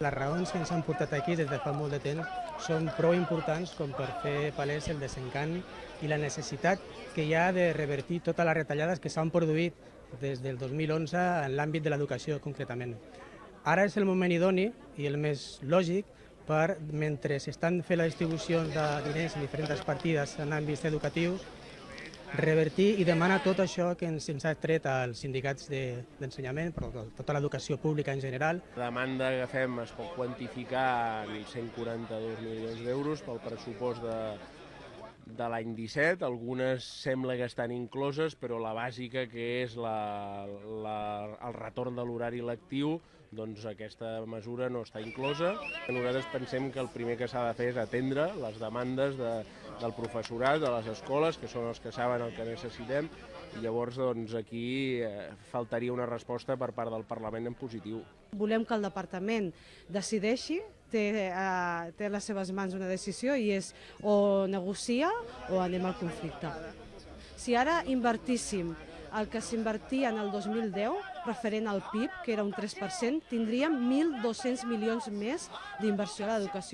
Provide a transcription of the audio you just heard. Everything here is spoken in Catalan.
Les raons que ens han portat aquí des de fa molt de temps són prou importants com per fer palès el desencant i la necessitat que hi ha de revertir totes les retallades que s'han produït des del 2011 en l'àmbit de l'educació concretament. Ara és el moment idoni i el més lògic per, mentre s'estan fent les distribucions de diners en diferents partides en àmbits educatius, revertir i demanar tot això que ens, ens ha tret als sindicats d'ensenyament, de, però tota l'educació pública en general. La demanda que fem es pot quantificar en 142 milions d'euros pel pressupost de, de l'any 17, algunes sembla que estan incloses, però la bàsica, que és la, la, el retorn de l'horari lectiu, doncs aquesta mesura no està inclosa. Nosaltres pensem que el primer que s'ha de fer és atendre les demandes de, del professorat, de les escoles, que són els que saben el que necessitem, i llavors doncs, aquí eh, faltaria una resposta per part del Parlament en positiu. Volem que el departament decideixi té, eh, té a les seves mans una decisió i és o negocia o anem al conflicte. Si ara invertíssim el que s'invertia en el 2010, referent al PIB, que era un 3%, tindríem 1.200 milions més d'inversió a l'educació.